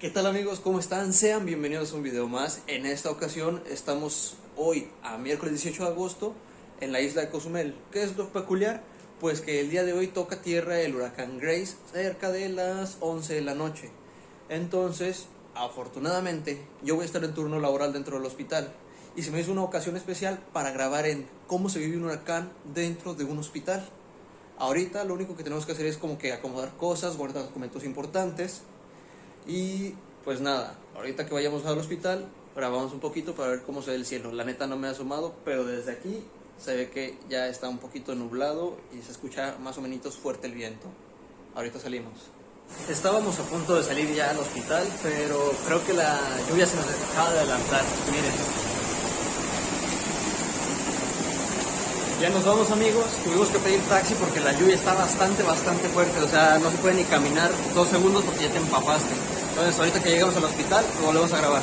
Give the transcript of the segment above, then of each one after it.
¿Qué tal amigos? ¿Cómo están? Sean bienvenidos a un video más. En esta ocasión estamos hoy a miércoles 18 de agosto en la isla de Cozumel. ¿Qué es lo peculiar? Pues que el día de hoy toca tierra el huracán Grace cerca de las 11 de la noche. Entonces, afortunadamente, yo voy a estar en turno laboral dentro del hospital. Y se me hizo una ocasión especial para grabar en cómo se vive un huracán dentro de un hospital. Ahorita lo único que tenemos que hacer es como que acomodar cosas, guardar documentos importantes y pues nada, ahorita que vayamos al hospital, grabamos un poquito para ver cómo se ve el cielo. La neta no me ha asomado, pero desde aquí se ve que ya está un poquito nublado y se escucha más o menos fuerte el viento. Ahorita salimos. Estábamos a punto de salir ya al hospital, pero creo que la lluvia se nos acaba de adelantar. Miren. Ya nos vamos amigos, tuvimos que pedir taxi porque la lluvia está bastante, bastante fuerte, o sea, no se puede ni caminar dos segundos porque ya te empapaste. Entonces ahorita que llegamos al hospital, volvemos a grabar.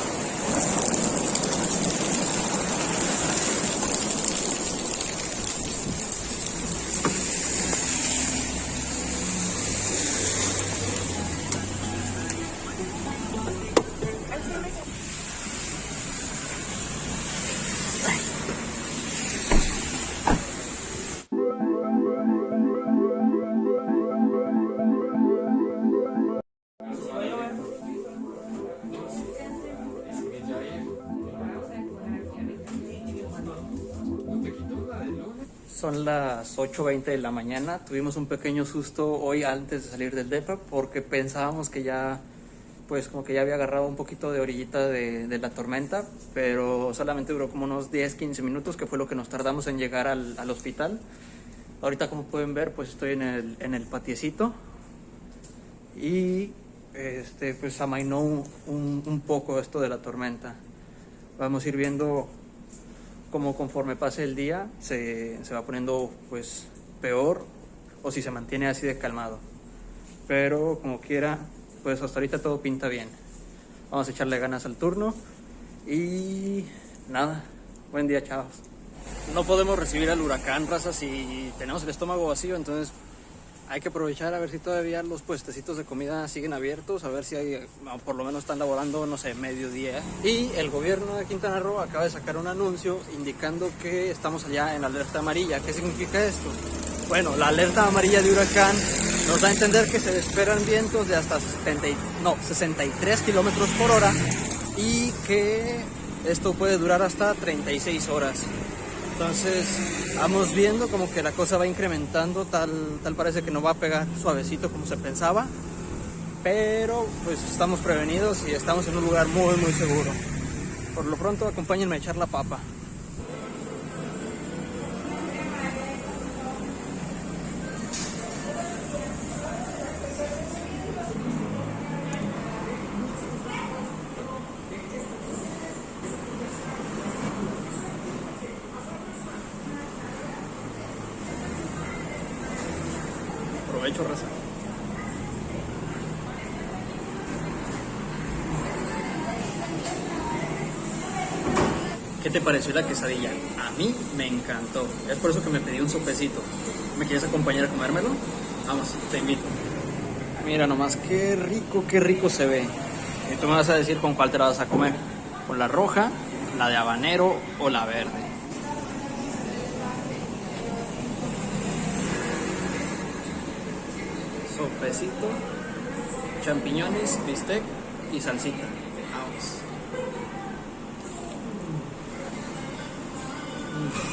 Son las 8.20 de la mañana. Tuvimos un pequeño susto hoy antes de salir del DEPA porque pensábamos que ya, pues como que ya había agarrado un poquito de orillita de, la tormenta, pero solamente duró como unos 10-15 minutos, que fue lo que nos tardamos en llegar al, hospital. Ahorita como pueden ver, pues estoy en el, en el patiecito y este, pues amainó un, un poco esto de la tormenta. Vamos a ir viendo como conforme pase el día se, se, va poniendo pues peor o si se mantiene así de calmado. Pero como quiera, pues hasta ahorita todo pinta bien. Vamos a echarle ganas al turno y nada, buen día chavos. No podemos recibir al huracán, raza, si tenemos el estómago vacío, entonces hay que aprovechar a ver si todavía los puestecitos de comida siguen abiertos, a ver si hay, por lo menos están laborando, no sé, mediodía. Y el gobierno de Quintana Roo acaba de sacar un anuncio indicando que estamos allá en alerta amarilla. ¿Qué significa esto? Bueno, la alerta amarilla de huracán nos da a entender que se esperan vientos de hasta 70, no, 63 kilómetros por hora y que esto puede durar hasta 36 horas. Entonces vamos viendo como que la cosa va incrementando, tal, tal parece que no va a pegar suavecito como se pensaba, pero pues estamos prevenidos y estamos en un lugar muy muy seguro. Por lo pronto acompáñenme a echar la papa. Aprovecho, raza. ¿Qué te pareció la quesadilla? A mí me encantó. Es por eso que me pedí un sopecito. ¿Me quieres acompañar a comérmelo? Vamos, te invito. Mira nomás, qué rico, qué rico se ve. Y tú me vas a decir con cuál te la vas a comer. ¿Con la roja, la de habanero o la verde? Sopecito, champiñones, bistec y salsita. Vamos.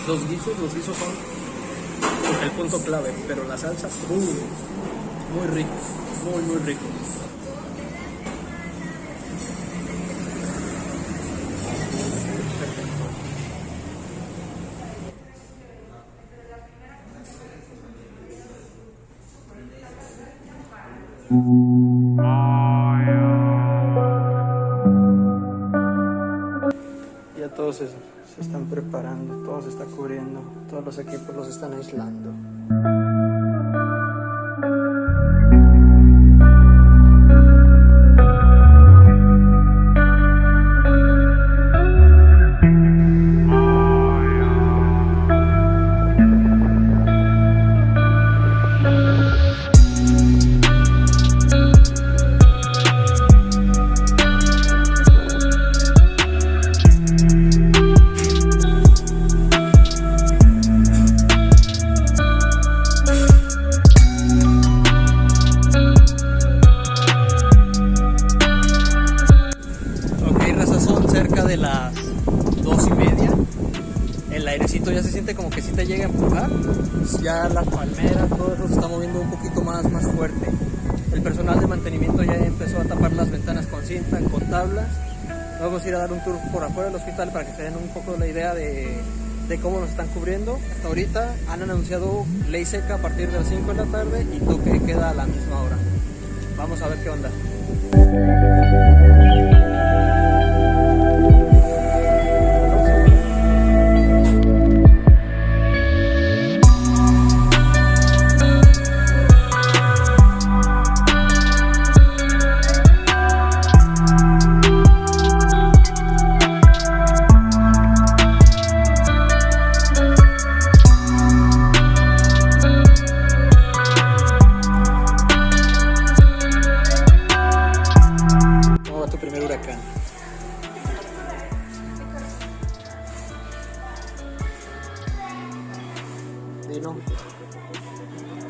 Los guisos, los guisos son el punto clave, pero la salsa, uh, muy rico, muy muy rico. Ya todos se, se están preparando, todo se está cubriendo, todos los equipos los están aislando. Las dos y media. El airecito ya se siente como que si te llega a empujar. Ya las palmeras, todo eso está moviendo un poquito más, más fuerte. El personal de mantenimiento ya empezó a tapar las ventanas con cinta, con tablas. Vamos a ir a dar un tour por afuera del hospital para que se den un poco la idea de, de cómo nos están cubriendo. Hasta ahorita han anunciado ley seca a partir de las 5 de la tarde y toque queda a la misma hora. Vamos a ver qué onda. Dilo. Se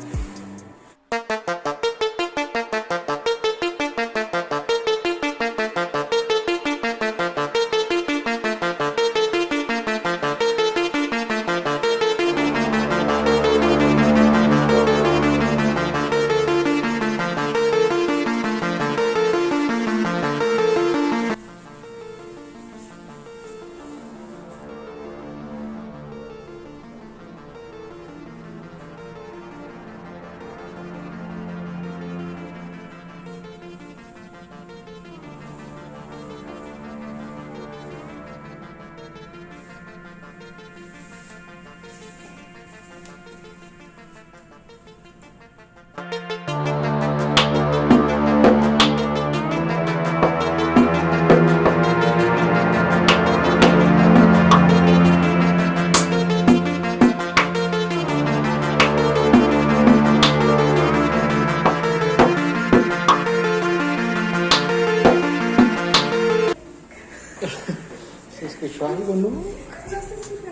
algo, ¿no?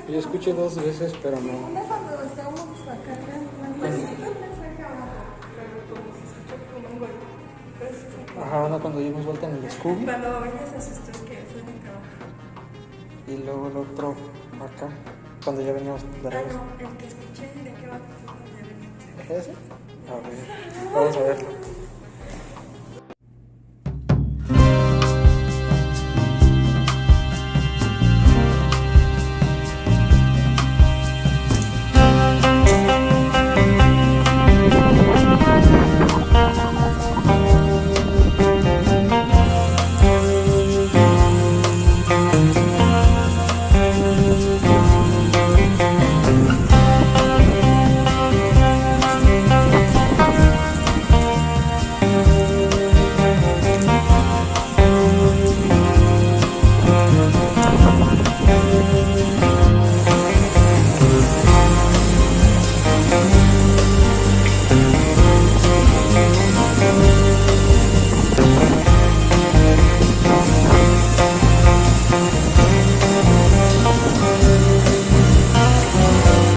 Yo escuché dos veces, pero no. Cuando estábamos acá, Ajá, no, cuando dimos vuelta en el Scooby. Cuando oyes se asustó que acá. Y luego el otro acá, cuando ya veníamos de Ah, regreso. no, el que escuché de qué va. ¿Es ese? A ver, vamos a verlo.